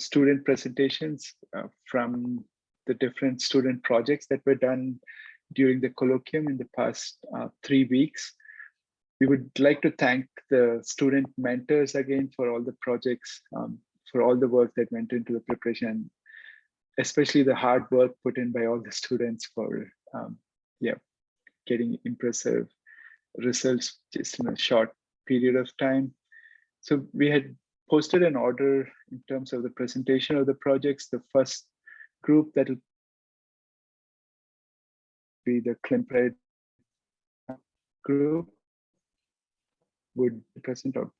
student presentations uh, from the different student projects that were done during the colloquium in the past uh, three weeks. We would like to thank the student mentors again for all the projects, um, for all the work that went into the preparation, especially the hard work put in by all the students for um, yeah, getting impressive results just in a short period of time. So we had posted an order in terms of the presentation of the projects. The first group that will be the climpred group would present or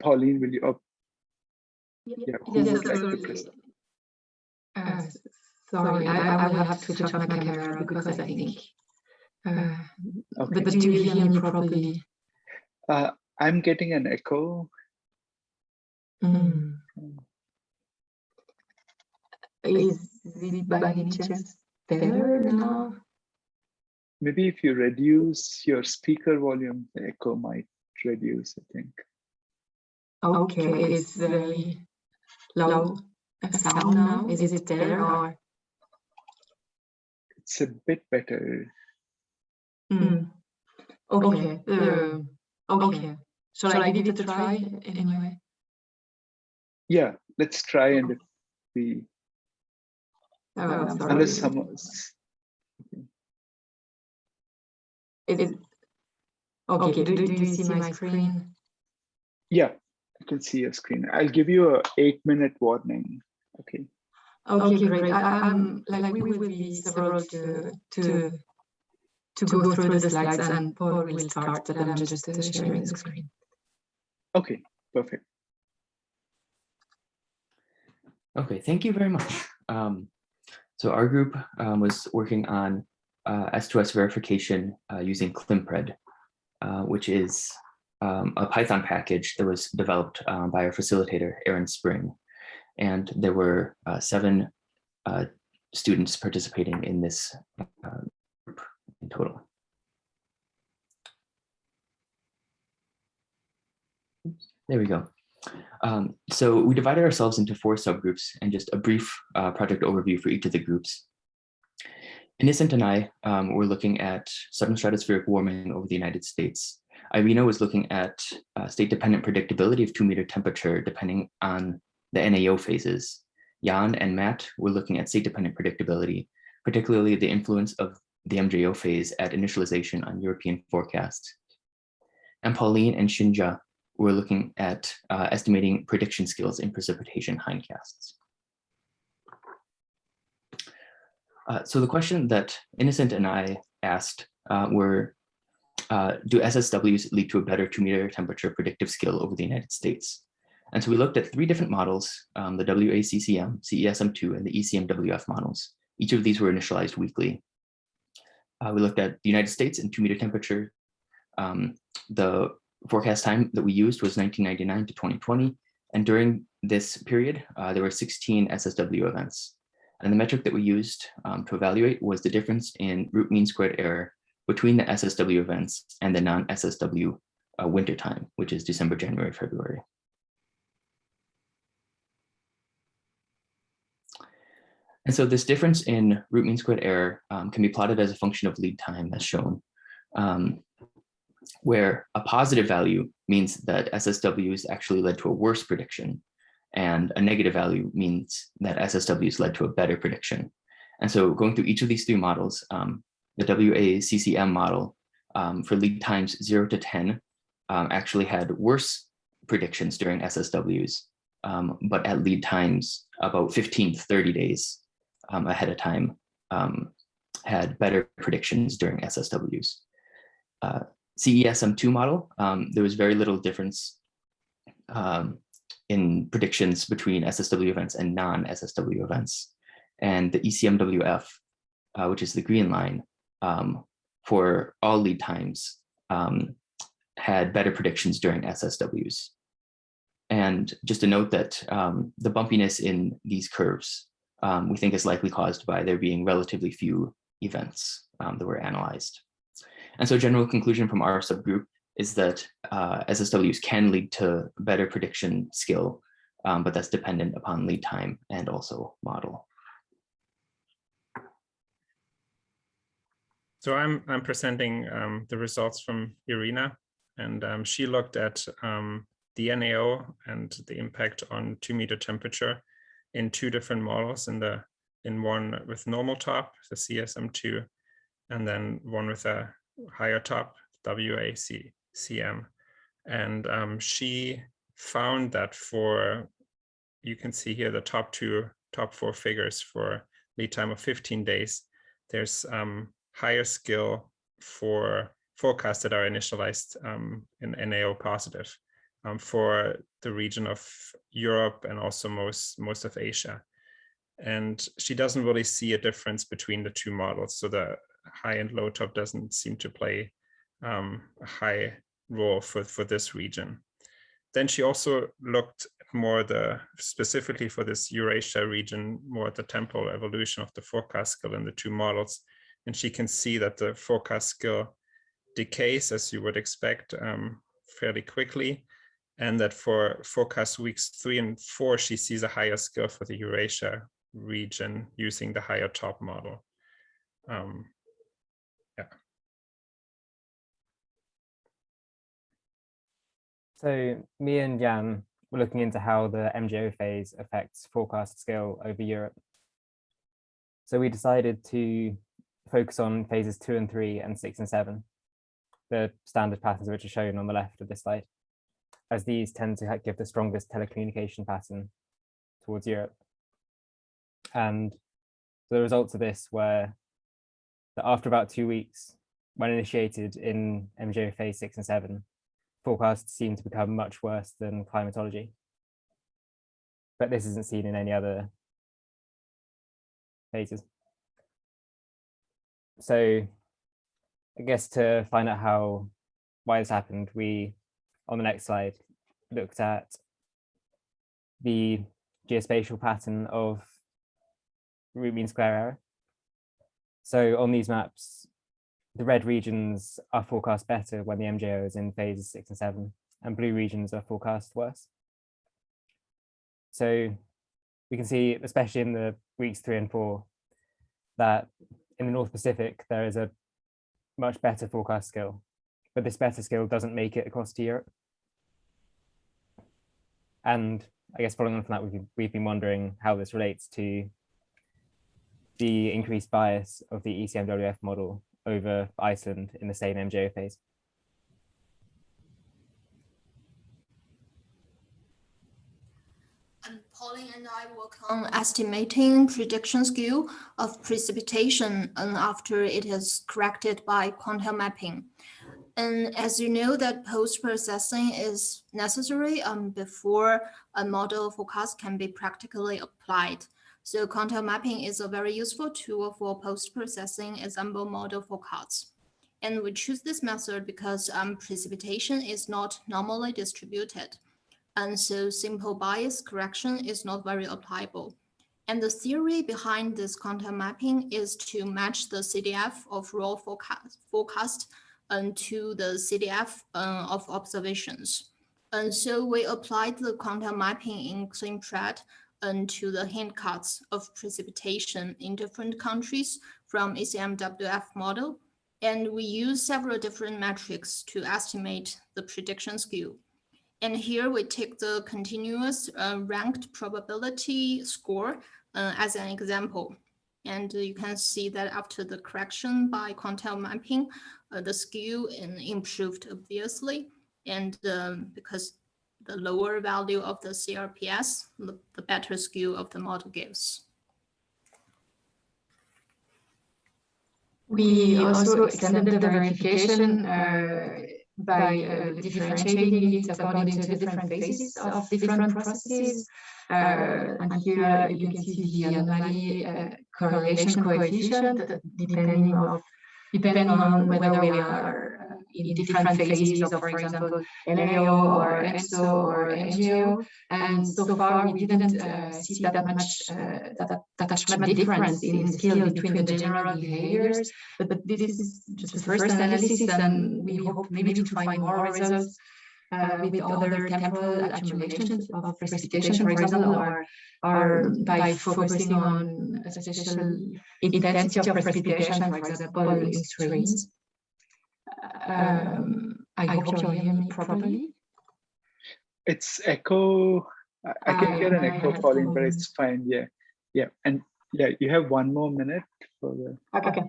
Pauline, will you? Oh, yeah, who Yes, would like to sorry. present? Uh, Sorry, I I will have to switch off my camera because I think. uh, Okay. But but do you hear me properly? Uh, I'm getting an echo. Mm. Is it by any chance better now? Maybe if you reduce your speaker volume, the echo might reduce, I think. Okay, it's very low uh, sound now. Is it there or? It's a bit better. Mm. Okay, uh, okay. Shall I give it a try anyway? Yeah, let's try and if we, Oh, um, sorry. unless someone, It is. Okay, do, do you see my screen? yeah, I can see your screen. I'll give you a eight minute warning. Okay, Okay, great. I, I'm um, like we will be several to to to go through the slides and Paul will start, but I'm just sharing the screen. okay, perfect. Okay, thank you very much. Um, so our group um, was working on uh, S2S verification uh, using climpred, uh, which is um, a Python package that was developed um, by our facilitator, Aaron Spring. And there were uh, seven uh, students participating in this uh, group in total. There we go. Um, so we divided ourselves into four subgroups and just a brief uh, project overview for each of the groups. Innocent and I um, were looking at sudden stratospheric warming over the United States. Irina was looking at uh, state-dependent predictability of two-meter temperature depending on the NAO phases. Jan and Matt were looking at state-dependent predictability, particularly the influence of the MJO phase at initialization on European forecasts. And Pauline and Shinja we're looking at uh, estimating prediction skills in precipitation hindcasts. Uh, so the question that Innocent and I asked uh, were, uh, do SSWs lead to a better two meter temperature predictive skill over the United States? And so we looked at three different models, um, the WACCM, CESM2, and the ECMWF models. Each of these were initialized weekly. Uh, we looked at the United States and two meter temperature. Um, the forecast time that we used was 1999 to 2020. And during this period, uh, there were 16 SSW events. And the metric that we used um, to evaluate was the difference in root mean squared error between the SSW events and the non-SSW uh, winter time, which is December, January, February. And so this difference in root mean squared error um, can be plotted as a function of lead time as shown. Um, where a positive value means that SSWs actually led to a worse prediction, and a negative value means that SSWs led to a better prediction. And so going through each of these three models, um, the WACCM model um, for lead times 0 to 10 um, actually had worse predictions during SSWs, um, but at lead times about 15 to 30 days um, ahead of time um, had better predictions during SSWs. Uh, CESM2 model, um, there was very little difference um, in predictions between SSW events and non-SSW events. And the ECMWF, uh, which is the green line, um, for all lead times, um, had better predictions during SSWs. And just to note that um, the bumpiness in these curves, um, we think is likely caused by there being relatively few events that were analyzed. And so general conclusion from our subgroup is that uh, SSWs can lead to better prediction skill um, but that's dependent upon lead time and also model. So I'm I'm presenting um, the results from Irina, and um, she looked at um, the NAO and the impact on two meter temperature in two different models in the in one with normal top, the CESM2, and then one with a higher top, WACCM. And um, she found that for, you can see here the top two, top four figures for lead time of 15 days, there's um, higher skill for forecasts that are initialized um, in NAO positive um, for the region of Europe and also most, most of Asia. And she doesn't really see a difference between the two models. So the high and low top doesn't seem to play um, a high role for, for this region. Then she also looked more the specifically for this Eurasia region, more at the temporal evolution of the forecast skill in the two models. And she can see that the forecast skill decays as you would expect um, fairly quickly. And that for forecast weeks three and four, she sees a higher skill for the Eurasia region using the higher top model. Um, So me and Jan were looking into how the MJO phase affects forecast skill over Europe. So we decided to focus on phases two and three and six and seven, the standard patterns which are shown on the left of this slide, as these tend to give the strongest teleconnection pattern towards Europe. And the results of this were that after about two weeks, when initiated in MJO phase six and seven, forecasts seem to become much worse than climatology. But this isn't seen in any other phases. So I guess to find out how why this happened, we on the next slide looked at the geospatial pattern of root mean square error. So on these maps, the red regions are forecast better when the MJO is in phases six and seven, and blue regions are forecast worse. So we can see, especially in the weeks three and four, that in the North Pacific, there is a much better forecast skill, but this better skill doesn't make it across to Europe. And I guess following on from that, we've, we've been wondering how this relates to the increased bias of the ECMWF model over Iceland in the same MJO phase. Pauline and I work on estimating prediction skew of precipitation and after it is corrected by quantile mapping. And as you know that post-processing is necessary um, before a model forecast can be practically applied. So quantile mapping is a very useful tool for post-processing ensemble model forecasts. And we choose this method because um, precipitation is not normally distributed. And so simple bias correction is not very applicable. And the theory behind this quantile mapping is to match the CDF of raw forecast, forecast um, to the CDF uh, of observations. And so we applied the quantile mapping in climpred into the hindcasts of precipitation in different countries from ECMWF model. And we use several different metrics to estimate the prediction skew. And here we take the continuous uh, ranked probability score uh, as an example. And you can see that after the correction by quantile mapping, uh, the skew improved obviously. And um, because the lower value of the CRPS, the, better skew of the model gives. We also extended the verification uh, by uh, differentiating it according to the different phases of different processes. Uh, and here you can see the anomaly uh, correlation coefficient depending of depending on whether we are in different phases of, for example, NAO or EXO or MJO. And so far, we didn't uh, see that much uh, that, that much difference in skill between the general behaviors. But, but this is just the first analysis, and we hope maybe to find more results uh, with other temporal accumulations of precipitation, for example, or, or by focusing on a special intensity of precipitation, for example, in streams. Um, I hope you hear me properly. It's echo. I, I can I- hear an echo, have Pauline, but it's fine. Yeah, yeah, and yeah, you have one more minute for the. Okay.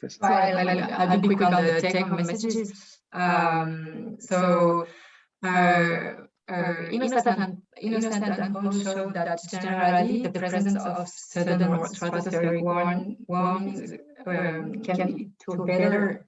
first- So I'll, I'll, I'll be quick on the take-home messages. Um, so, uh, uh, Innocent and, Innocent and Paul showed that generally the presence of sudden stratospheric warm, warming um, can lead to better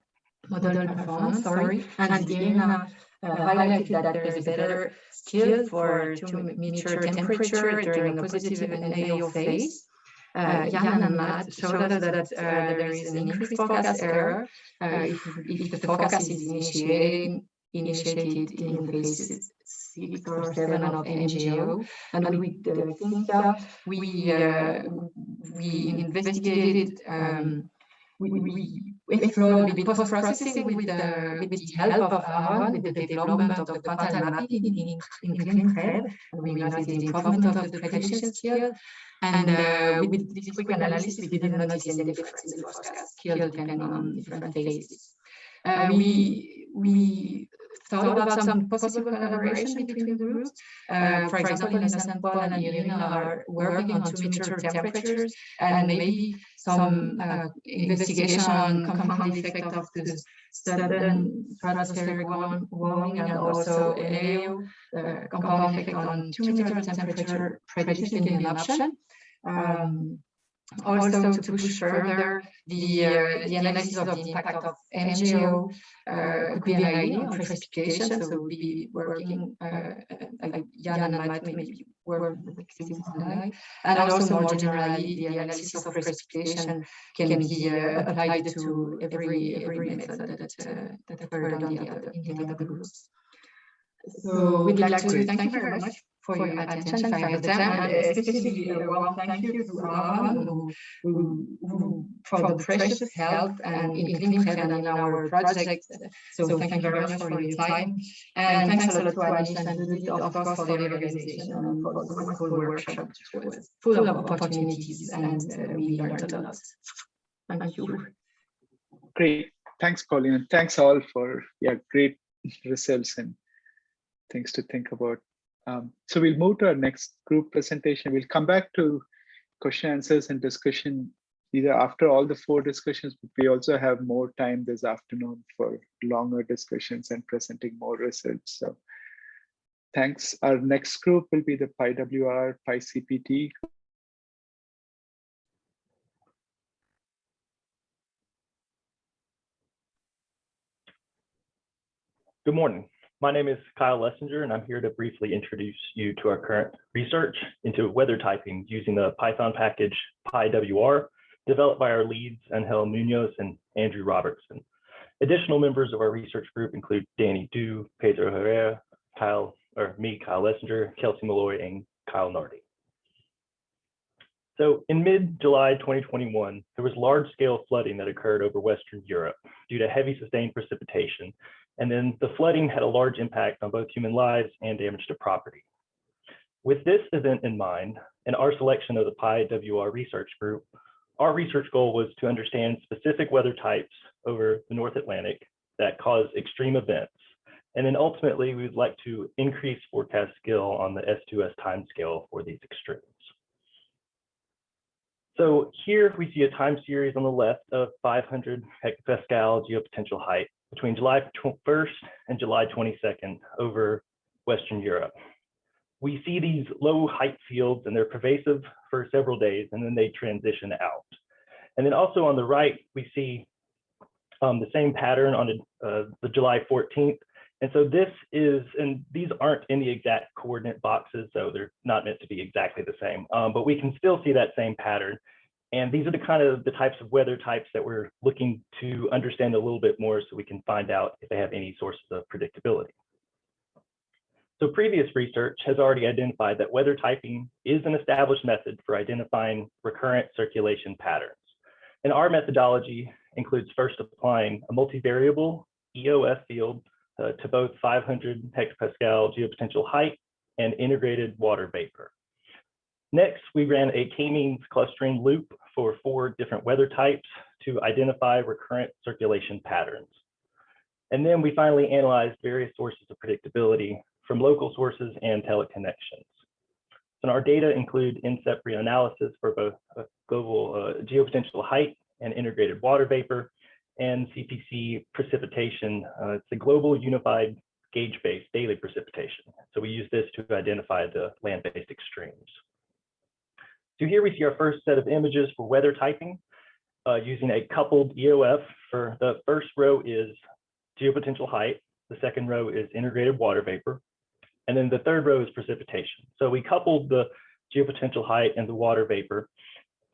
model performance, sorry, and Diana uh, highlighted that there is a better skill for to measure temperature during a positive NAO phase. Uh, Jan and Matt showed us that uh, there is an increased forecast error. uh, if, if the forecast is initiated, initiated in phases six or seven of MJO. And with the we, uh, we investigated, um, we, we explored with post-processing with the, with the help of Aaron, with the development of the quantile mapping in, in, climpred. And we noticed the improvement of the prediction skill. And uh, with this quick analysis, we didn't notice any difference in the forecast skill depending on different phases. Uh, we, we thought about some possible collaboration between the groups. Uh, for example, Innocent Paul and Irina are working on two meter temperatures and maybe some uh, investigation on compound effect of the sudden stratospheric warm- warming and also NAO, uh, compound effect on two meter temperature prediction in the option. Um, also to push further the, uh, the analysis of the impact of MJO uh, could be an on precipitation. So we'll be working, uh, like Jan and Matt maybe work on that. And also more generally, the analysis of precipitation can be uh, applied to every every method that uh, that were done the other in the other groups. So we'd like to thank you very much for your attention, for your time, and especially a warm thank you to Aaron, who, who, who for the precious help and in climpred in our project. So thank you very much for your time. And thanks a lot to Anish and Judith, of course, for the organization and for the wonderful workshop, which was full of opportunities and uh, we learned a lot. Thank you. Great. Thanks, Pauline, and thanks all for yeah, great results and things to think about. Um, so we'll move to our next group presentation. We'll come back to question answers and discussion either after all the four discussions, but we also have more time this afternoon for longer discussions and presenting more results. So thanks. Our next group will be the PyWR, PyCPT. Good morning. My name is Kyle Lessinger, and I'm here to briefly introduce you to our current research into weather typing using the Python package PyWR, developed by our leads Angel Munoz and Andrew Robertson. Additional members of our research group include Danny Du, Pedro Herrera, Kyle, or me, Kyle Lessinger, Kelsey Malloy, and Kyle Nardi. So in mid-July 2021, there was large-scale flooding that occurred over Western Europe due to heavy sustained precipitation and then the flooding had a large impact on both human lives and damage to property. With this event in mind, and our selection of the PyWR research group, our research goal was to understand specific weather types over the North Atlantic that cause extreme events. And then ultimately, we would like to increase forecast skill on the S2S timescale for these extremes. So here we see a time series on the left of 500 hectopascal geopotential height between July 1st and July 22nd over Western Europe. We see these low height fields and they're pervasive for several days and then they transition out. And then also on the right, we see um, the same pattern on uh, the July 14th. And so this is, and these aren't in the exact coordinate boxes, so they're not meant to be exactly the same, um, but we can still see that same pattern. And these are the kind of the types of weather types that we're looking to understand a little bit more so we can find out if they have any sources of predictability. So previous research has already identified that weather typing is an established method for identifying recurrent circulation patterns. And our methodology includes first applying a multivariable EOF field uh, to both 500 hectopascal geopotential height and integrated water vapor. Next, we ran a k-means clustering loop for four different weather types to identify recurrent circulation patterns. And then we finally analyzed various sources of predictability from local sources and teleconnections. So our data include NCEP reanalysis for both global uh, geopotential height and integrated water vapor and CPC precipitation. Uh, it's a global unified gauge-based daily precipitation. So we use this to identify the land-based extremes. So here we see our first set of images for weather typing uh, using a coupled EOF. For the first row is geopotential height. The second row is integrated water vapor. And then the third row is precipitation. So we coupled the geopotential height and the water vapor.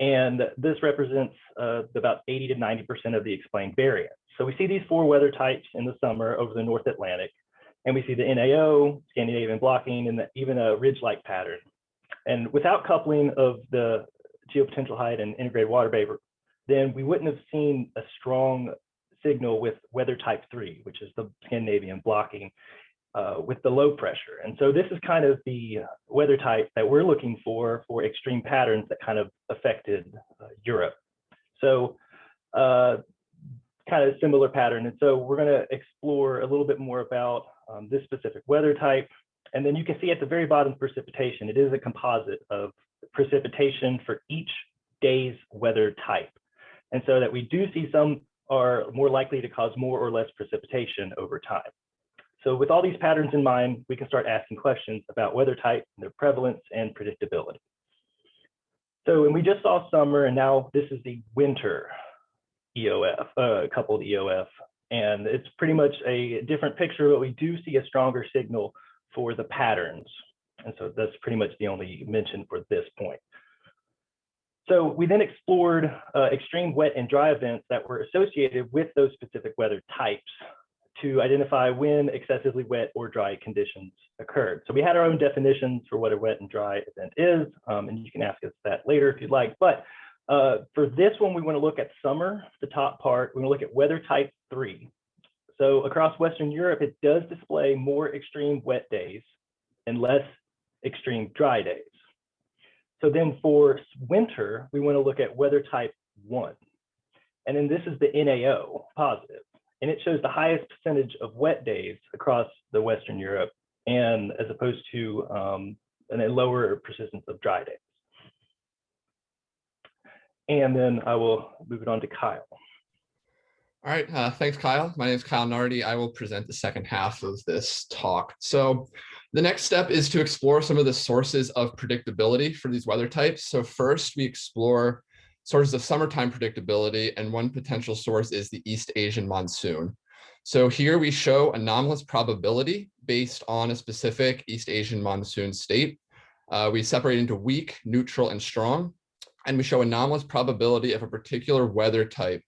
And this represents uh, about 80 to 90% of the explained variance. So we see these four weather types in the summer over the North Atlantic. And we see the NAO, Scandinavian blocking, and the, even a ridge-like pattern. And without coupling of the geopotential height and integrated water vapor, then we wouldn't have seen a strong signal with weather type three, which is the Scandinavian blocking uh, with the low pressure. And so this is kind of the weather type that we're looking for for extreme patterns that kind of affected uh, Europe. So uh, kind of similar pattern. And so we're going to explore a little bit more about um, this specific weather type. And then you can see at the very bottom precipitation, it is a composite of precipitation for each day's weather type. And so that we do see some are more likely to cause more or less precipitation over time. So with all these patterns in mind, we can start asking questions about weather type, their prevalence, and predictability. So, and we just saw summer, and now this is the winter EOF, uh, coupled EOF. And it's pretty much a different picture, but we do see a stronger signal for the patterns. And so that's pretty much the only mention for this point. So we then explored uh, extreme wet and dry events that were associated with those specific weather types to identify when excessively wet or dry conditions occurred. So we had our own definitions for what a wet and dry event is, um, and you can ask us that later if you'd like. But uh, for this one, we want to look at summer, the top part. We want to look at weather type three. So across Western Europe, it does display more extreme wet days and less extreme dry days. So then for winter, we want to look at weather type one. And then this is the NAO positive. And it shows the highest percentage of wet days across the Western Europe and as opposed to um, a lower persistence of dry days. And then I will move it on to Kyle. All right, uh, thanks, Kyle. My name is Kyle Nardi. I will present the second half of this talk. So the next step is to explore some of the sources of predictability for these weather types. So first, we explore sources of summertime predictability, and one potential source is the East Asian monsoon. So here we show anomalous probability based on a specific East Asian monsoon state. Uh, we separate into weak, neutral, and strong, and we show anomalous probability of a particular weather type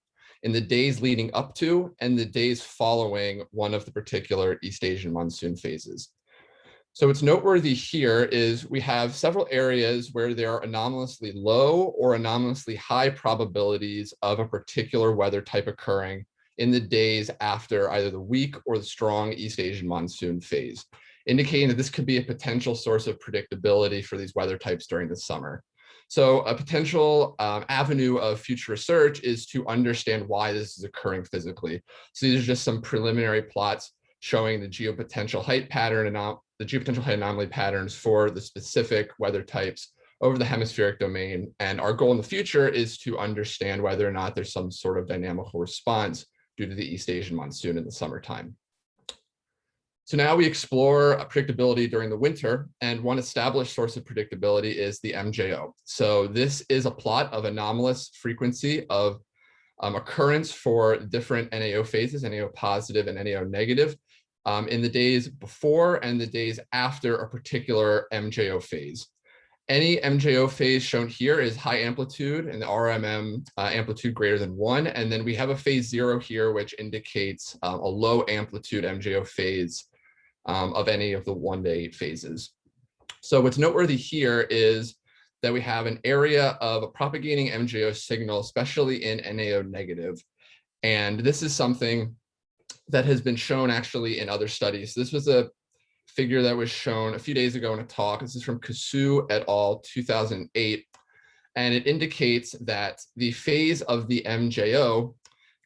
in the days leading up to and the days following one of the particular East Asian monsoon phases. So what's noteworthy here is we have several areas where there are anomalously low or anomalously high probabilities of a particular weather type occurring in the days after either the weak or the strong East Asian monsoon phase, indicating that this could be a potential source of predictability for these weather types during the summer. So a potential um, avenue of future research is to understand why this is occurring physically. So these are just some preliminary plots showing the geopotential height pattern and the geopotential height anomaly patterns for the specific weather types over the hemispheric domain. And our goal in the future is to understand whether or not there's some sort of dynamical response due to the East Asian monsoon in the summertime. So now we explore predictability during the winter, and one established source of predictability is the MJO. So this is a plot of anomalous frequency of um, occurrence for different NAO phases, NAO positive and NAO negative, um, in the days before and the days after a particular MJO phase. Any MJO phase shown here is high amplitude and the RMM uh, amplitude greater than one. And then we have a phase zero here, which indicates um, a low amplitude MJO phase um, of any of the one to eight phases. So what's noteworthy here is that we have an area of a propagating MJO signal, especially in NAO negative. And this is something that has been shown actually in other studies. This was a figure that was shown a few days ago in a talk. This is from Cassou et al. 2008. And it indicates that the phase of the MJO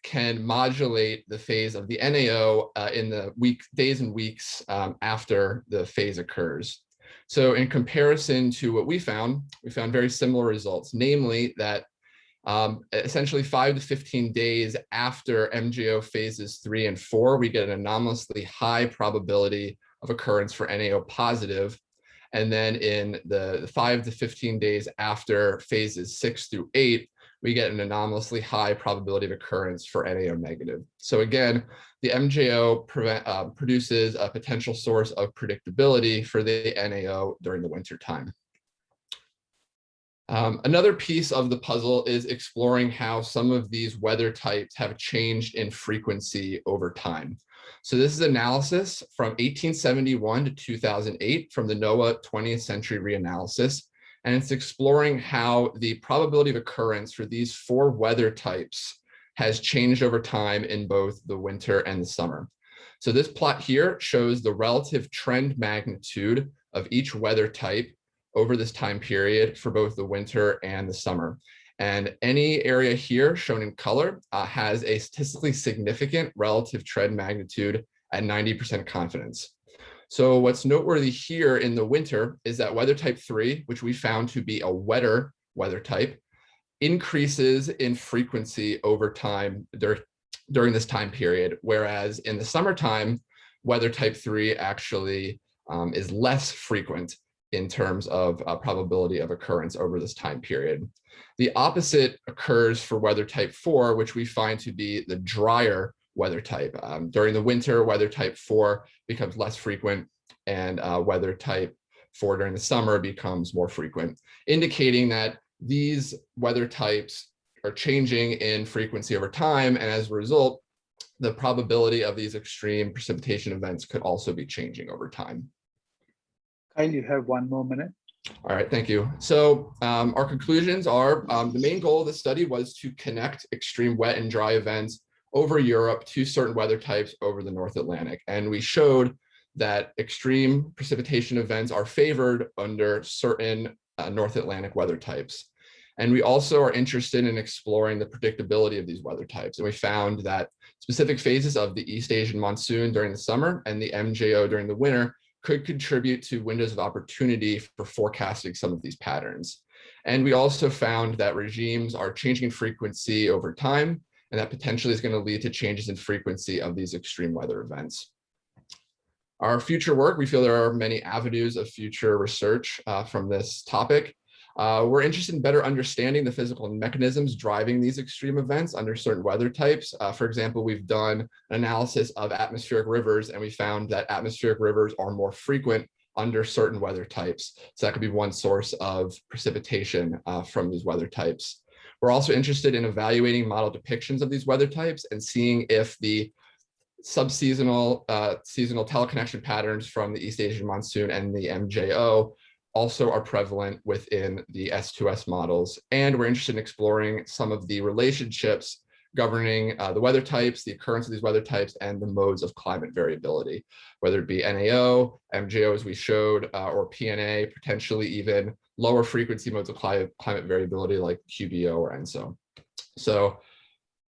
can modulate the phase of the NAO uh, in the week, days and weeks um, after the phase occurs. So in comparison to what we found, we found very similar results, namely that um, essentially five to 15 days after MJO phases three and four, we get an anomalously high probability of occurrence for NAO positive. And then in the five to 15 days after phases six through eight, we get an anomalously high probability of occurrence for NAO negative. So again, the MJO prevent, uh, produces a potential source of predictability for the NAO during the winter time. Um, another piece of the puzzle is exploring how some of these weather types have changed in frequency over time. So this is analysis from 1871 to 2008 from the NOAA 20th century reanalysis. And it's exploring how the probability of occurrence for these four weather types has changed over time in both the winter and the summer. So this plot here shows the relative trend magnitude of each weather type over this time period for both the winter and the summer. And any area here shown in color uh, has a statistically significant relative trend magnitude at 90% confidence. So what's noteworthy here in the winter is that weather type three, which we found to be a wetter weather type, increases in frequency over time dur during this time period, whereas in the summertime, weather type three actually um, is less frequent in terms of uh, probability of occurrence over this time period. The opposite occurs for weather type four, which we find to be the drier weather type. Um, during the winter, weather type four becomes less frequent and uh, weather type four during the summer becomes more frequent, indicating that these weather types are changing in frequency over time. And as a result, the probability of these extreme precipitation events could also be changing over time. Kyle, you have one more minute. All right, thank you. So um, our conclusions are um, the main goal of the study was to connect extreme wet and dry events over Europe to certain weather types over the North Atlantic. And we showed that extreme precipitation events are favored under certain uh, North Atlantic weather types. And we also are interested in exploring the predictability of these weather types. And we found that specific phases of the East Asian monsoon during the summer and the MJO during the winter could contribute to windows of opportunity for forecasting some of these patterns. And we also found that regimes are changing frequency over time, and that potentially is going to lead to changes in frequency of these extreme weather events. Our future work, we feel there are many avenues of future research uh, from this topic. Uh, we're interested in better understanding the physical mechanisms driving these extreme events under certain weather types. Uh, for example, we've done an analysis of atmospheric rivers and we found that atmospheric rivers are more frequent under certain weather types. So that could be one source of precipitation uh, from these weather types. We're also interested in evaluating model depictions of these weather types and seeing if the subseasonal uh, seasonal teleconnection patterns from the East Asian monsoon and the MJO also are prevalent within the S2S models. And we're interested in exploring some of the relationships governing uh, the weather types, the occurrence of these weather types, and the modes of climate variability, whether it be NAO, MJO as we showed, uh, or PNA, potentially even lower frequency modes of climate, climate variability like QBO or ENSO. So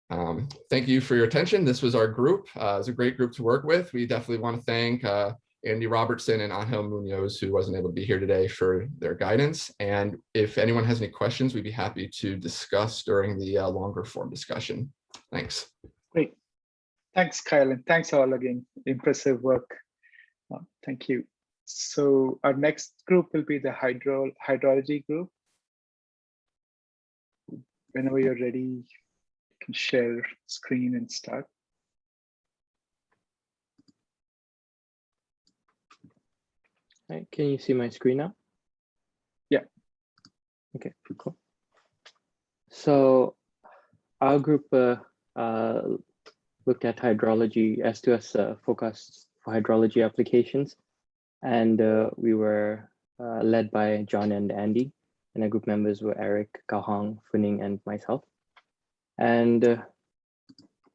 um, thank you for your attention. This was our group. Uh, it's a great group to work with. We definitely want to thank uh, Andy Robertson and Angel Munoz, who wasn't able to be here today for their guidance. And if anyone has any questions, we'd be happy to discuss during the uh, longer form discussion. Thanks. Great. Thanks, Kyle, and thanks all again. Impressive work. Uh, thank you. So our next group will be the hydro hydrology group. Whenever you're ready, you can share screen and start. Right, can you see my screen now? Yeah. Okay, cool. So our group uh, uh, looked at hydrology, S2S uh, forecasts for hydrology applications, and uh, we were uh, led by John and Andy, and our group members were Eric, Kahong, Funing, and myself. And uh,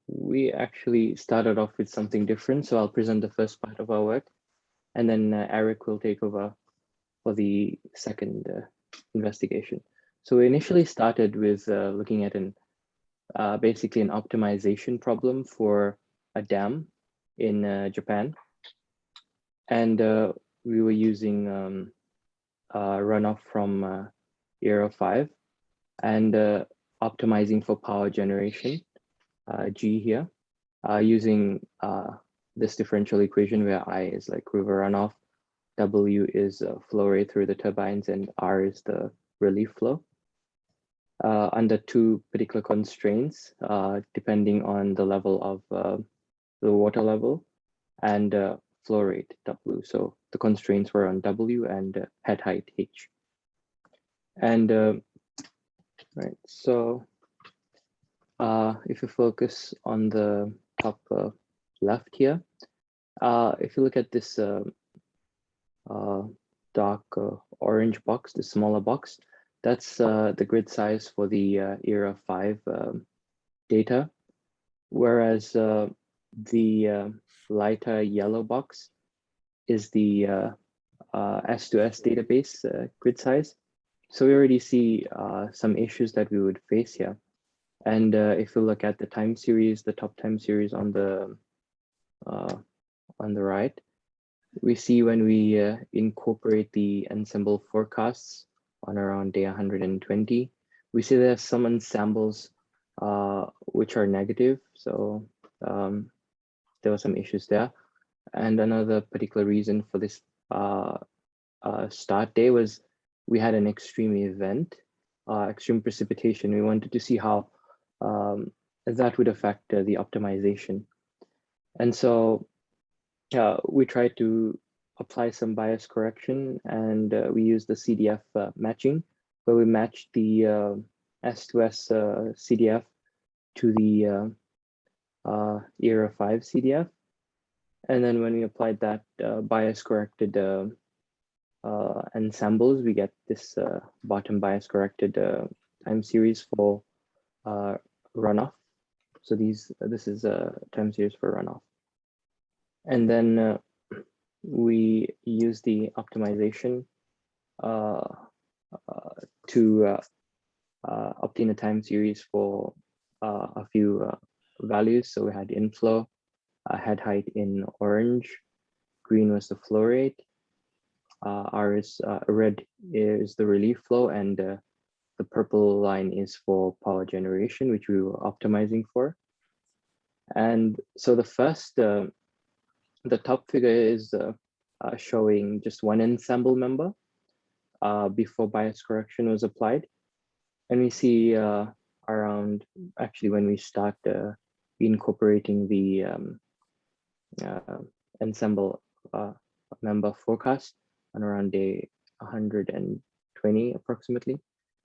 we actually started off with something different. So I'll present the first part of our work and then uh, Eric will take over for the second uh, investigation. So we initially started with uh, looking at an uh, basically an optimization problem for a dam in uh, Japan. And uh, we were using um, runoff from ERA 5 and optimizing for power generation, G here, using this differential equation where I is like river runoff, W is uh, flow rate through the turbines, and R is the relief flow. Uh, under two particular constraints, uh, depending on the level of uh, the water level and uh, flow rate W. So the constraints were on W and head height H. And right, so if you focus on the top left here. Uh, if you look at this uh, uh, dark uh, orange box, the smaller box, that's uh, the grid size for the uh, ERA 5 um, data, whereas the lighter yellow box is the S2S database grid size. So we already see some issues that we would face here. And if you look at the time series, the top time series on the uh, on the right, we see when we uh, incorporate the ensemble forecasts on around day 120, we see there are some ensembles uh, which are negative. So um, there were some issues there. And another particular reason for this uh, uh, start day was we had an extreme event, uh, extreme precipitation. We wanted to see how um, that would affect uh, the optimization. And so uh, we tried to apply some bias correction and uh, we used the CDF uh, matching where we matched the uh, S2S uh, CDF to the uh, ERA 5 CDF. And then when we applied that bias corrected ensembles, we get this bottom bias corrected time series for runoff so these, this is a time series for runoff. And then uh, we use the optimization uh, uh, to uh, uh, obtain a time series for uh, a few values. So we had inflow, head height in orange, green was the flow rate, R is red is the relief flow, and the purple line is for power generation, which we were optimizing for. And so the first, uh, the top figure is uh, uh, showing just one ensemble member uh, before bias correction was applied. And we see uh, around, actually when we start uh, incorporating the um, ensemble member forecast on around day 120 approximately,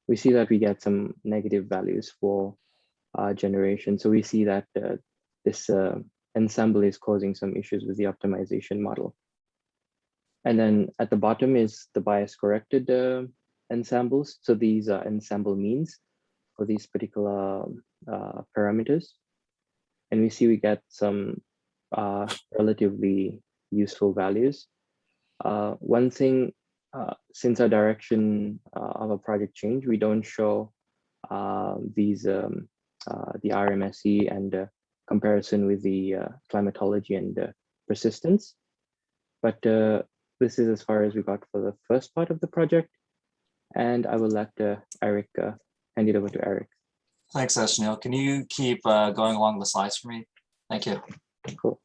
we see that we get some negative values for uh, generation. So we see that uh, this uh, ensemble is causing some issues with the optimization model. And then at the bottom is the bias corrected uh, ensembles. So these are ensemble means for these particular uh, parameters. And we see we get some uh, relatively useful values. one thing uh, since our direction uh, of a project change, we don't show uh, these um, uh, the RMSE and comparison with the climatology and persistence. But this is as far as we got for the first part of the project. And I will let Eric hand it over to Eric. Thanks, Eshnil. Can you keep going along the slides for me? Thank you. Cool.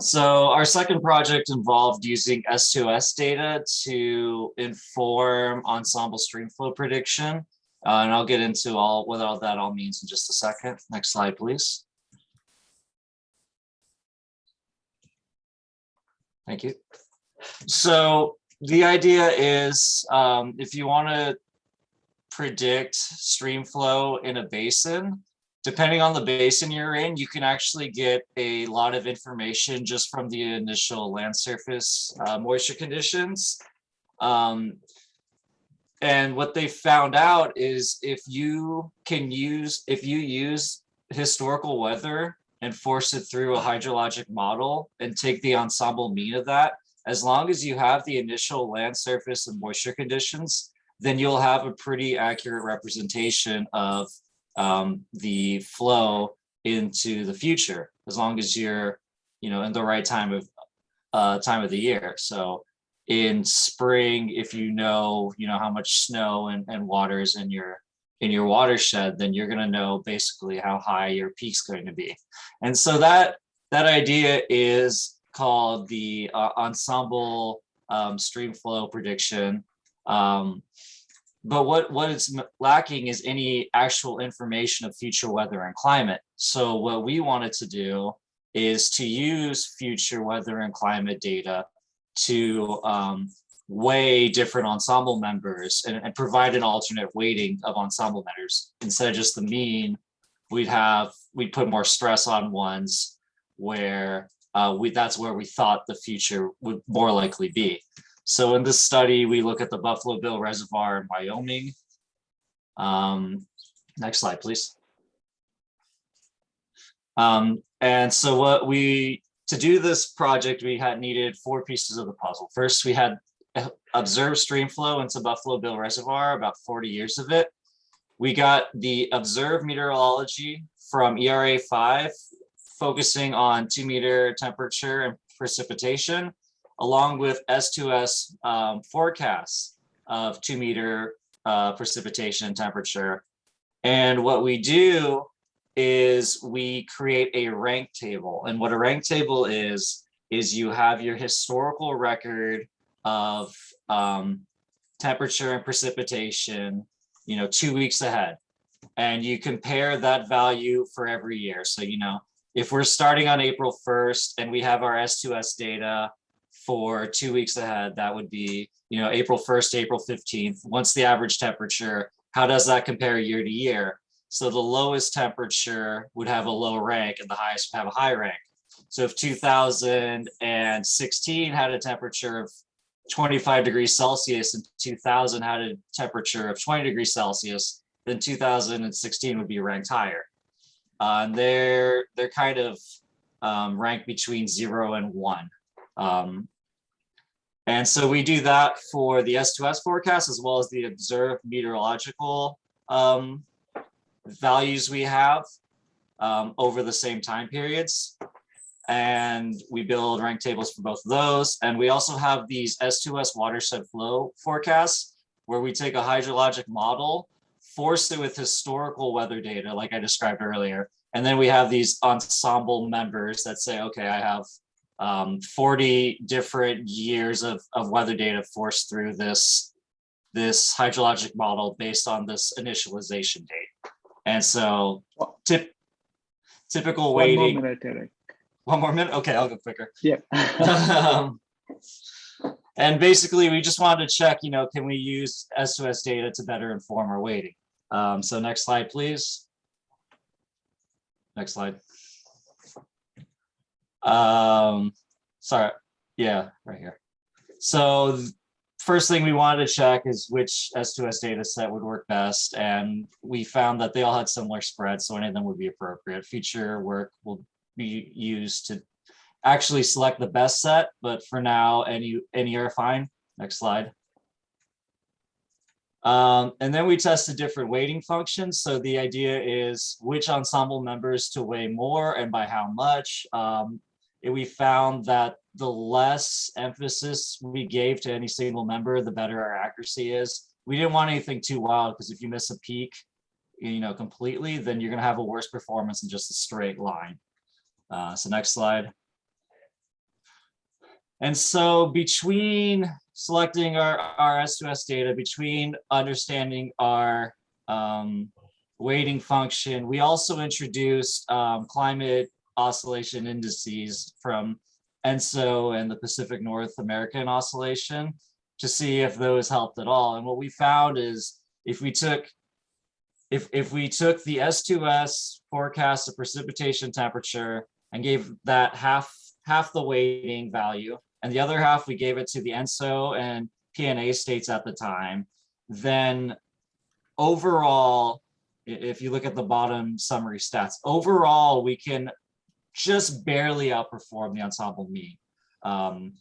So our second project involved using S2S data to inform ensemble streamflow prediction. Uh, and I'll get into all what all that all means in just a second. Next slide, please. Thank you. So the idea is um, if you want to predict stream flow in a basin, depending on the basin you're in, you can actually get a lot of information just from the initial land surface uh, moisture conditions. Um, and what they found out is if you can use, if you use historical weather and force it through a hydrologic model and take the ensemble mean of that, as long as you have the initial land surface and moisture conditions, then you'll have a pretty accurate representation of um, the flow into the future, as long as you're, you know, in the right time of uh, time of the year. So in spring, if you know, you know, how much snow and, and water is in your in your watershed, then you're going to know basically how high your peak's going to be. And so that that idea is called the uh, ensemble um, stream flow prediction. Um, but what, what it's lacking is any actual information of future weather and climate. So what we wanted to do is to use future weather and climate data to um, weigh different ensemble members and, and, provide an alternate weighting of ensemble members. Instead of just the mean, we'd have, we'd put more stress on ones where uh, we, that's where we thought the future would more likely be. So in this study, we look at the Buffalo Bill Reservoir in Wyoming. Um, next slide, please. Um, and so what we, to do this project, we had needed four pieces of the puzzle. First, we had observed stream flow into Buffalo Bill Reservoir, about 40 years of it. We got the observed meteorology from ERA 5, focusing on two meter temperature and precipitation along with S2S um, forecasts of two meter uh, precipitation and temperature. And what we do is we create a rank table. And what a rank table is, is you have your historical record of um, temperature and precipitation, you know, two weeks ahead. And you compare that value for every year. So, you know, if we're starting on April 1st and we have our S2S data for two weeks ahead, that would be, you know, April 1st, April 15th. What's the average temperature? How does that compare year to year? So the lowest temperature would have a low rank and the highest would have a high rank. So if 2016 had a temperature of 25 degrees Celsius and 2000 had a temperature of 20 degrees Celsius, then 2016 would be ranked higher. Uh, and they're, they're kind of um, ranked between zero and one. Um, and so we do that for the S2S forecast as well as the observed meteorological um, values we have um, over the same time periods. And we build rank tables for both of those. And we also have these S2S watershed flow forecasts where we take a hydrologic model, force it with historical weather data, like I described earlier. And then we have these ensemble members that say, okay, I have um, 40 different years of, of weather data forced through this, this hydrologic model based on this initialization date. And so tip, typical One weighting. more minute, Eric. One more minute? Okay, I'll go quicker. Yeah. um, and basically, we just wanted to check, you know, can we use S2S data to better inform our weighting? Um, so next slide, please. Next slide. Um, sorry, yeah, right here. So first thing we wanted to check is which S2S data set would work best. And we found that they all had similar spreads, so any of them would be appropriate. Future work will be used to actually select the best set, but for now, any, any are fine. Next slide. Um, and then we tested different weighting functions. So the idea is which ensemble members to weigh more and by how much. Um, we found that the less emphasis we gave to any single member, the better our accuracy is. We didn't want anything too wild because if you miss a peak, you know, completely, then you're going to have a worse performance than just a straight line. Uh, so next slide. And so between selecting our, our S2S data, between understanding our um, weighting function, we also introduced um, climate oscillation indices from ENSO and the Pacific North American Oscillation to see if those helped at all. And what we found is if we took if, if we took the S2S forecast of precipitation temperature and gave that half half the weighting value, and the other half we gave it to the ENSO and PNA states at the time, then overall if you look at the bottom summary stats, overall, we can just barely outperform the ensemble mean. Um,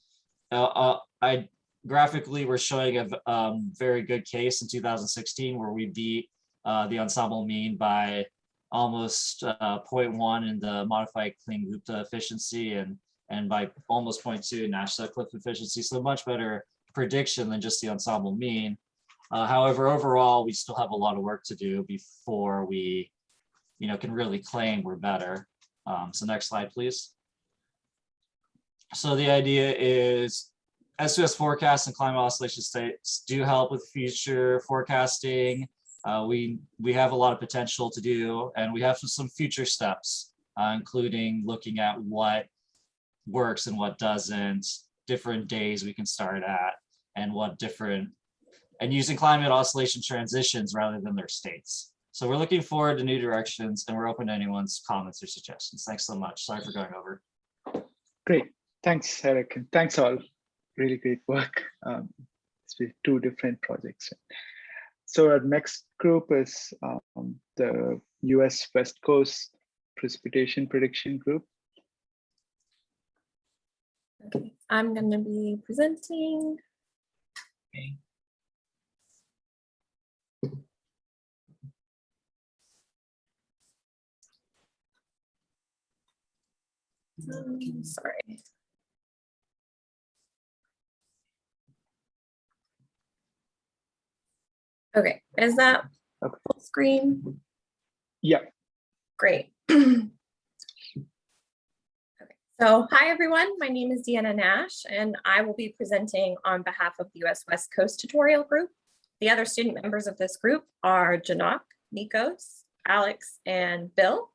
uh, uh, I graphically, we're showing a um, very good case in 2016 where we beat uh, the ensemble mean by almost uh, 0.1 in the modified Kling-Gupta efficiency and and by almost 0.2 in Nash Sutcliffe efficiency. So much better prediction than just the ensemble mean. Uh, however, overall, we still have a lot of work to do before we, you know, can really claim we're better. Um, so next slide, please. So the idea is S2S forecasts and climate oscillation states do help with future forecasting. Uh, we we have a lot of potential to do, and we have some future steps, uh, including looking at what works and what doesn't, different days we can start at, and what different and using climate oscillation transitions rather than their states. So we're looking forward to new directions and we're open to anyone's comments or suggestions. Thanks so much. Sorry for going over. Great. Thanks, Eric, and thanks all. Really great work. Um, it's been two different projects. So our next group is um, the US West Coast Precipitation Prediction Group. Okay, I'm going to be presenting. Um, sorry. Okay, is that Okay. full screen? Yeah, Great. Okay, So hi, everyone. My name is Deanna Nash, and I will be presenting on behalf of the US West Coast Tutorial Group. The other student members of this group are Janok, Nikos, Alex, and Bill.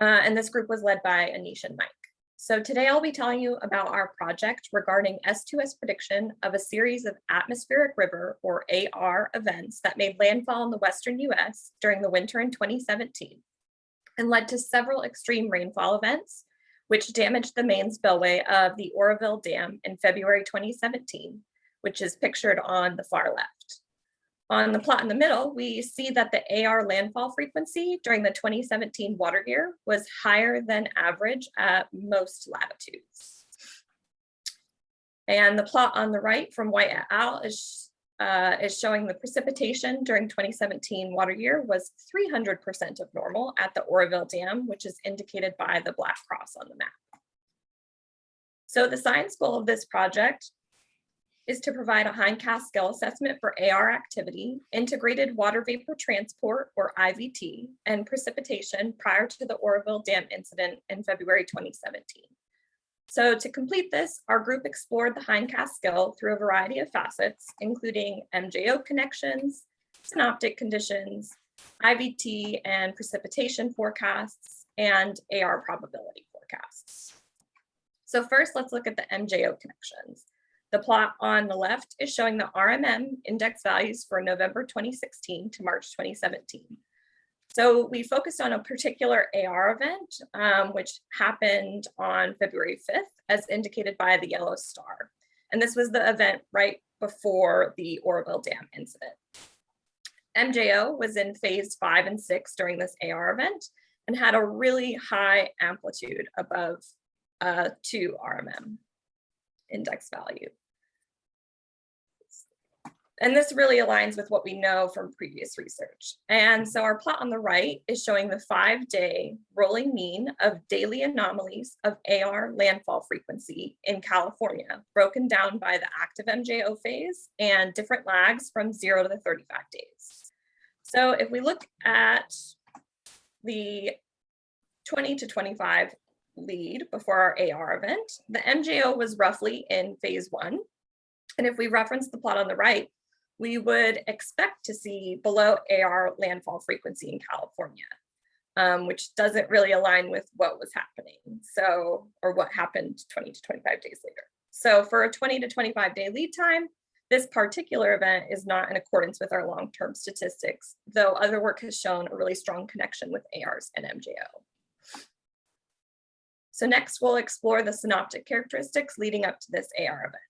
Uh, and this group was led by Anish and Mike. So today I'll be telling you about our project regarding S2S prediction of a series of atmospheric river or AR events that made landfall in the Western US during the winter in 2017 and led to several extreme rainfall events, which damaged the main spillway of the Oroville Dam in February 2017, which is pictured on the far left. On the plot in the middle, we see that the AR landfall frequency during the 2017 water year was higher than average at most latitudes. And the plot on the right from White et al. is, uh, is showing the precipitation during 2017 water year was 300% of normal at the Oroville Dam, which is indicated by the black cross on the map. So the science goal of this project is to provide a hindcast skill assessment for AR activity, integrated water vapor transport or IVT, and precipitation prior to the Oroville Dam incident in February 2017. So to complete this, our group explored the hindcast skill through a variety of facets, including MJO connections, synoptic conditions, IVT and precipitation forecasts, and AR probability forecasts. So first, let's look at the MJO connections. The plot on the left is showing the RMM index values for November 2016 to March 2017. So we focused on a particular AR event, um, which happened on February 5th, as indicated by the yellow star. And this was the event right before the Oroville Dam incident. MJO was in phase five and six during this AR event and had a really high amplitude above uh, 2 RMM index value. And this really aligns with what we know from previous research. And so our plot on the right is showing the five day rolling mean of daily anomalies of AR landfall frequency in California, broken down by the active MJO phase and different lags from zero to the 35 days. So if we look at the 20 to 25 lead before our AR event, the MJO was roughly in phase one. And if we reference the plot on the right, we would expect to see below AR landfall frequency in California, um, which doesn't really align with what was happening. So, or what happened 20 to 25 days later. So for a 20 to 25 day lead time, this particular event is not in accordance with our long-term statistics, though other work has shown a really strong connection with ARs and MJO. So next we'll explore the synoptic characteristics leading up to this AR event.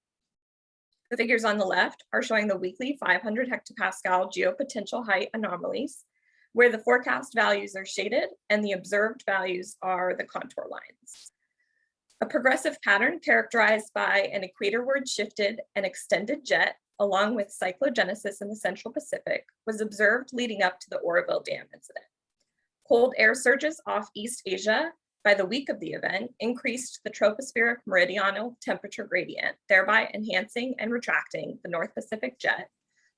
The figures on the left are showing the weekly 500 hectopascal geopotential height anomalies, where the forecast values are shaded and the observed values are the contour lines. A progressive pattern characterized by an equatorward shifted and extended jet along with cyclogenesis in the Central Pacific was observed leading up to the Oroville Dam incident. Cold air surges off East Asia by the week of the event increased the tropospheric meridional temperature gradient, thereby enhancing and retracting the North Pacific jet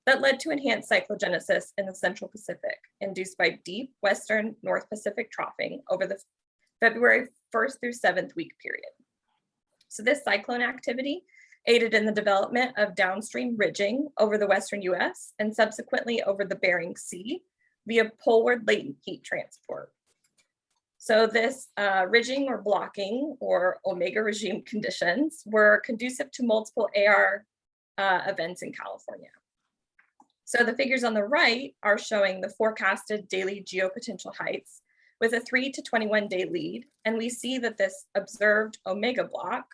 that led to enhanced cyclogenesis in the Central Pacific, induced by deep Western North Pacific troughing over the February 1st through 7th week period. So this cyclone activity aided in the development of downstream ridging over the Western US and subsequently over the Bering Sea via poleward latent heat transport. So this uh, ridging or blocking or omega regime conditions were conducive to multiple AR uh, events in California. So the figures on the right are showing the forecasted daily geopotential heights with a 3 to 21 day lead. And we see that this observed omega block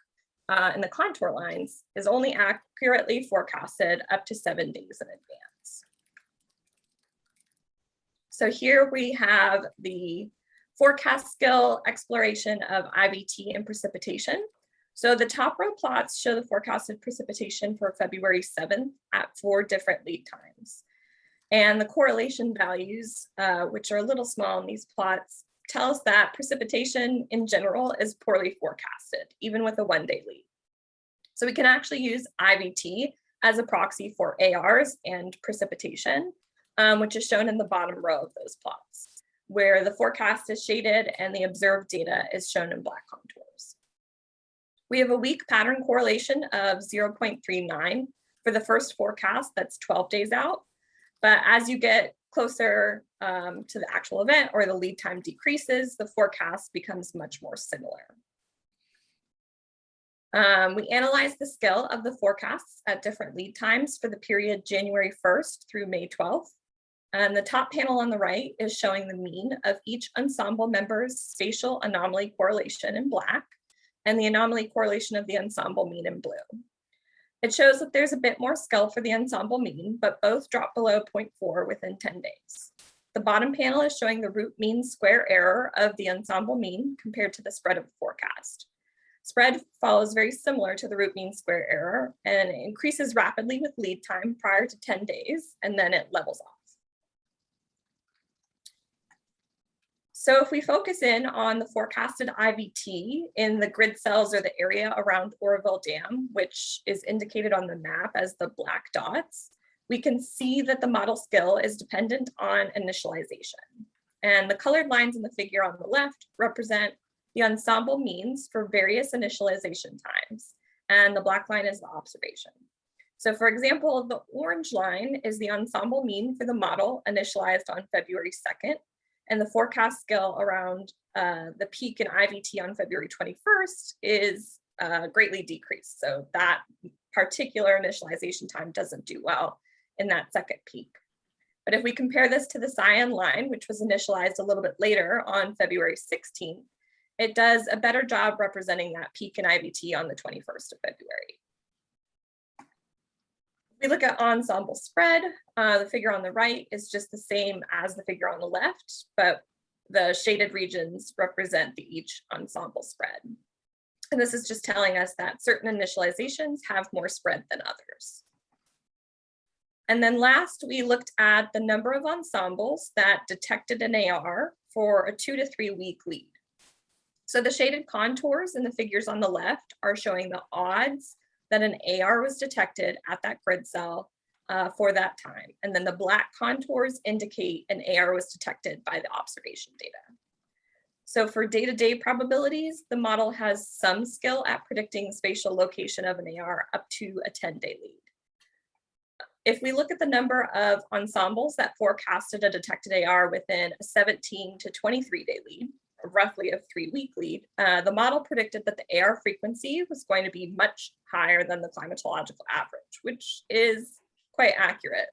uh, in the contour lines is only accurately forecasted up to seven days in advance. So here we have the forecast skill exploration of IVT and precipitation. So the top row plots show the forecasted precipitation for February 7th at four different lead times. And the correlation values, uh, which are a little small in these plots, tell us that precipitation in general is poorly forecasted, even with a one day lead. So we can actually use IVT as a proxy for ARs and precipitation, um, which is shown in the bottom row of those plots, where the forecast is shaded and the observed data is shown in black contours. We have a weak pattern correlation of 0.39 for the first forecast that's 12 days out. But as you get closer um, to the actual event or the lead time decreases, the forecast becomes much more similar. Um, we analyzed the scale of the forecasts at different lead times for the period January 1st through May 12th. And the top panel on the right is showing the mean of each ensemble member's spatial anomaly correlation in black and the anomaly correlation of the ensemble mean in blue. It shows that there's a bit more skill for the ensemble mean, but both drop below 0.4 within 10 days. The bottom panel is showing the root mean square error of the ensemble mean compared to the spread of the forecast. Spread follows very similar to the root mean square error and increases rapidly with lead time prior to 10 days, and then it levels off. So if we focus in on the forecasted IVT in the grid cells or the area around Oroville Dam, which is indicated on the map as the black dots, we can see that the model skill is dependent on initialization. And the colored lines in the figure on the left represent the ensemble means for various initialization times, and the black line is the observation. So for example, the orange line is the ensemble mean for the model initialized on February 2nd, and the forecast skill around uh, the peak in IVT on February 21st is uh, greatly decreased. So that particular initialization time doesn't do well in that second peak. But if we compare this to the cyan line, which was initialized a little bit later on February 16th, it does a better job representing that peak in IVT on the 21st of February. We look at ensemble spread, uh, the figure on the right is just the same as the figure on the left, but the shaded regions represent the each ensemble spread. And this is just telling us that certain initializations have more spread than others. And then last, we looked at the number of ensembles that detected an AR for a two to three week lead. So the shaded contours in the figures on the left are showing the odds that an AR was detected at that grid cell uh, for that time. And then the black contours indicate an AR was detected by the observation data. So for day-to-day -day probabilities, the model has some skill at predicting spatial location of an AR up to a 10-day lead. If we look at the number of ensembles that forecasted a detected AR within a 17 to 23 day lead, roughly a three week lead, uh, the model predicted that the AR frequency was going to be much higher than the climatological average, which is quite accurate.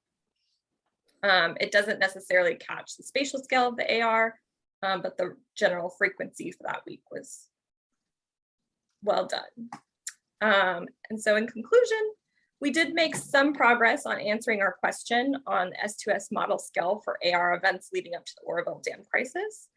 Um, it doesn't necessarily catch the spatial scale of the AR, um, but the general frequency for that week was well done. Um, and so in conclusion, We did make some progress on answering our question on S2S model scale for AR events leading up to the Oroville Dam crisis.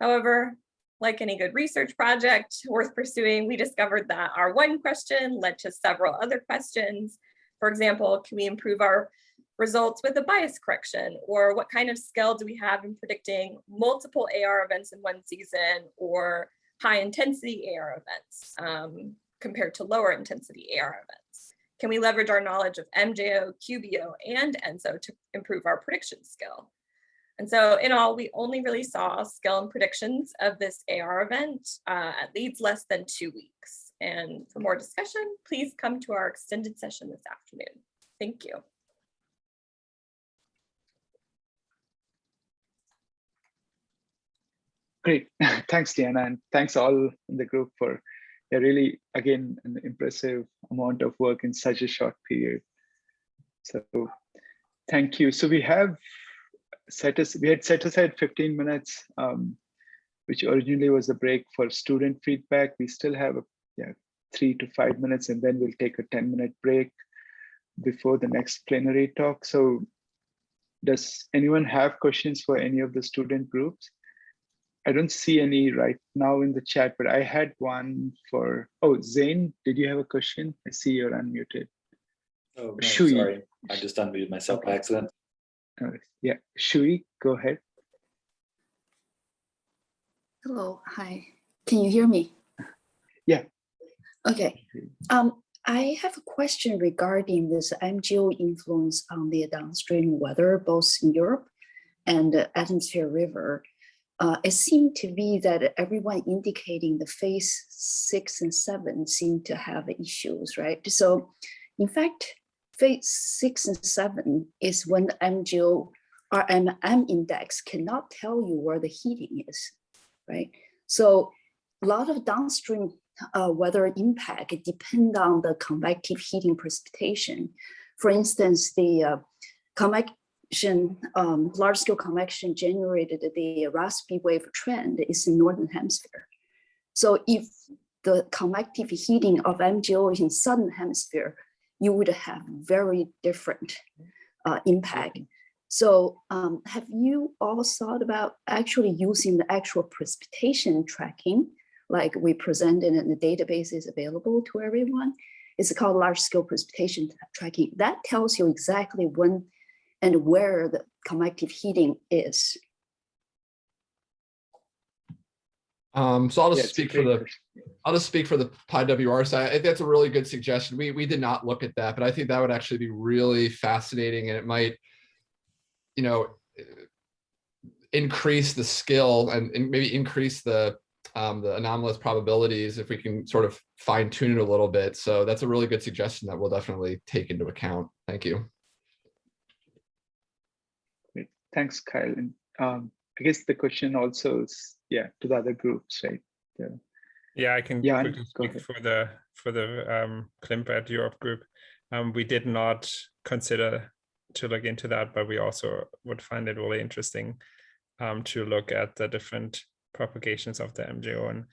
However, like any good research project worth pursuing, we discovered that our one question led to several other questions. For example, can we improve our results with a bias correction? Or what kind of skill do we have in predicting multiple AR events in one season or high intensity AR events um, compared to lower intensity AR events? Can we leverage our knowledge of MJO, QBO, and ENSO to improve our prediction skill? And so in all, we only really saw skill and predictions of this AR event uh, at leads less than two weeks. And for more discussion, please come to our extended session this afternoon. Thank you. Great. Thanks, Diana, and thanks all in the group for a really, again, an impressive amount of work in such a short period. So thank you. So we have set us, we had set aside 15 minutes, um, which originally was a break for student feedback. We still have a, yeah, three to five minutes, and then we'll take a 10 minute break before the next plenary talk. So does anyone have questions for any of the student groups? I don't see any right now in the chat, but I had one for, oh, Zane, did you have a question? I see you're unmuted. Oh, no, sorry. I just unmuted myself by accident. Yeah, Shui, go ahead. Hello, hi. Can you hear me? Yeah. Okay. Um, I have a question regarding this MJO influence on the downstream weather, both in Europe and the atmosphere river. Uh, it seemed to be that everyone indicating the phase six and seven seem to have issues, right? So in fact, phase six and seven is when the MJO RMM index cannot tell you where the heating is, right? So a lot of downstream uh, weather impact depend on the convective heating precipitation. For instance, the uh, convection, um, large scale convection generated the Rossby wave train is in the Northern hemisphere. So if the convective heating of MJO in Southern hemisphere, you would have very different uh, impact. So um, have you all thought about actually using the actual precipitation tracking like we presented and the database is available to everyone? It's called large scale precipitation tracking. That tells you exactly when and where the convective heating is. Um, so I'll just Yeah, speak for the. I'll just speak for the PyWR side. I think that's a really good suggestion. We, we did not look at that, but I think that would actually be really fascinating and it might, you know, increase the skill and, and maybe increase the, um, the anomalous probabilities if we can sort of fine tune it a little bit. So that's a really good suggestion that we'll definitely take into account. Thank you. Great. Thanks, Kyle. And um, I guess the question also is, yeah, to the other groups, right? Yeah. Yeah, I can yeah, quickly speak ahead. for the for the um, Climpred Europe group. Um, we did not consider to look into that, but we also would find it really interesting um, to look at the different propagations of the MJO and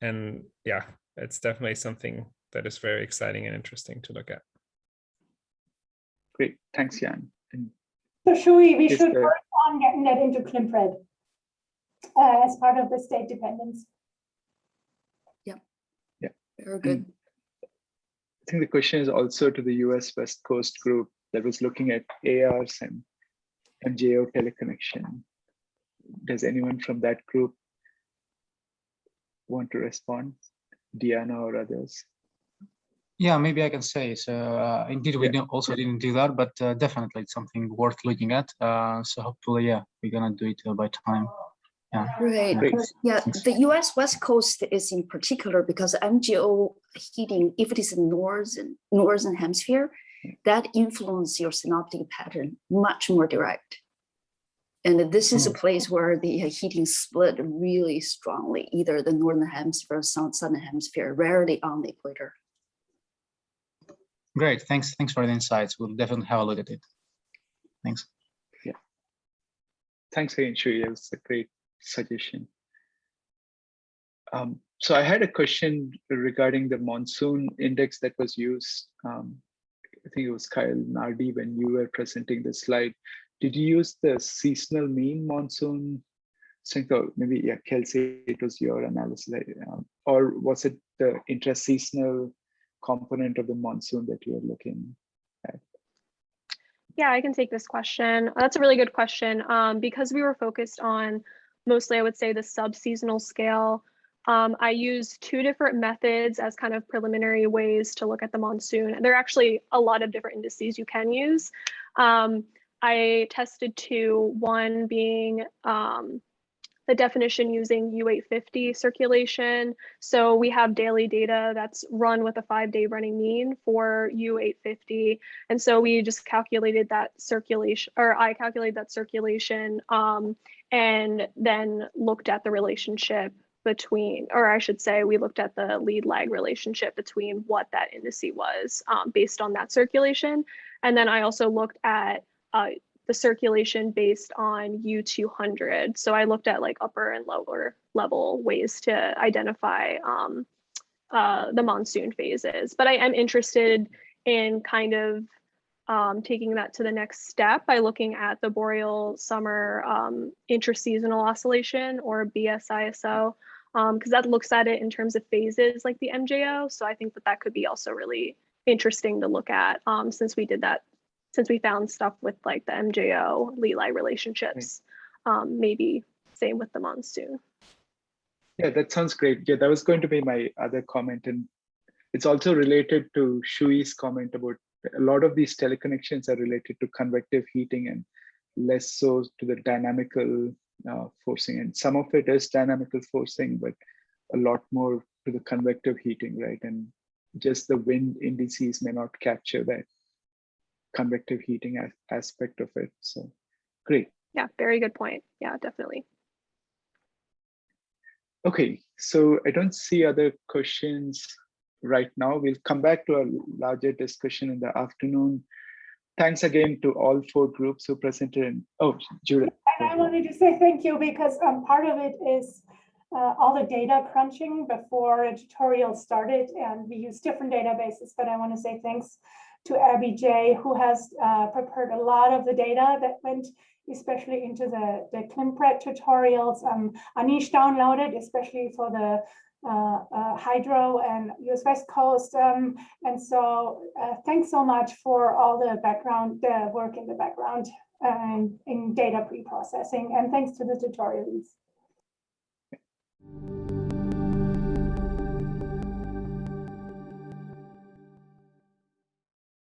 and yeah, it's definitely something that is very exciting and interesting to look at. Great. Thanks, Jan. And So should we, we should sir. work on getting that into Climpred uh, as part of the state dependence. Yeah. Yeah. Very good. I think the question is also to the US West Coast group that was looking at ARs and MJO teleconnection. Does anyone from that group want to respond? Diana or others? Yeah, maybe I can say. So uh, indeed, we don't, also didn't do that, but uh, definitely it's something worth looking at. Uh, so hopefully, yeah, we're gonna do it uh, by time. Yeah. Right. Great. Yeah, the US West Coast is in particular because MJO heating, if it is in northern, northern hemisphere, that influence your synoptic pattern much more direct. And this is a place where the uh, heating split really strongly, either the northern hemisphere or southern hemisphere, rarely on the equator. Great. Thanks. Thanks for the insights. We'll definitely have a look at it. Thanks. Yeah. Thanks again, Shui. It was a great suggestion. Um, so I had a question regarding the monsoon index that was used. Um, I think it was Kyle Nardi when you were presenting the slide. Did you use the seasonal mean monsoon strength or maybe yeah, Kelsey, it was your analysis, um, or was it the intra-seasonal component of the monsoon that you were looking at? Yeah, I can take this question. That's a really good question. Um, because we were focused on mostly, I would say, the sub-seasonal scale. Um, I used two different methods as kind of preliminary ways to look at the monsoon. And there are actually a lot of different indices you can use. Um, I tested two, one being um, the definition using U850 circulation. So we have daily data that's run with a five day running mean for U850. And so we just calculated that circulation, or I calculated that circulation um, and then looked at the relationship between, or I should say, we looked at the lead lag relationship between what that indice was um, based on that circulation. And then I also looked at uh, the circulation based on U200. So I looked at like upper and lower level ways to identify um, uh, the monsoon phases. But I am interested in kind of um, taking that to the next step by looking at the boreal summer um, intraseasonal oscillation or BSISO, because um, that looks at it in terms of phases like the MJO. So I think that that could be also really interesting to look at um, since we did that since we found stuff with like the MJO lead-lag relationships, um, maybe same with the monsoon. Yeah, that sounds great. Yeah, that was going to be my other comment. And it's also related to Shui's comment about a lot of these teleconnections are related to convective heating and less so to the dynamical uh, forcing. And some of it is dynamical forcing, but a lot more to the convective heating, right? And just the wind indices may not capture that convective heating as aspect of it. So great. Yeah, very good point. Yeah, definitely. Okay, so I don't see other questions right now. We'll come back to a larger discussion in the afternoon. Thanks again to all four groups who presented. And, oh, Judith. And I wanted to say thank you because um, part of it is uh, all the data crunching before a tutorial started and we use different databases, but I want to say thanks to Abby J, who has uh, prepared a lot of the data that went especially into the, the Climpred tutorials. Um, Anish downloaded, especially for the uh, uh, hydro and US West Coast. Um, and so uh, thanks so much for all the background, the work in the background and in data pre-processing. And thanks to the tutorials.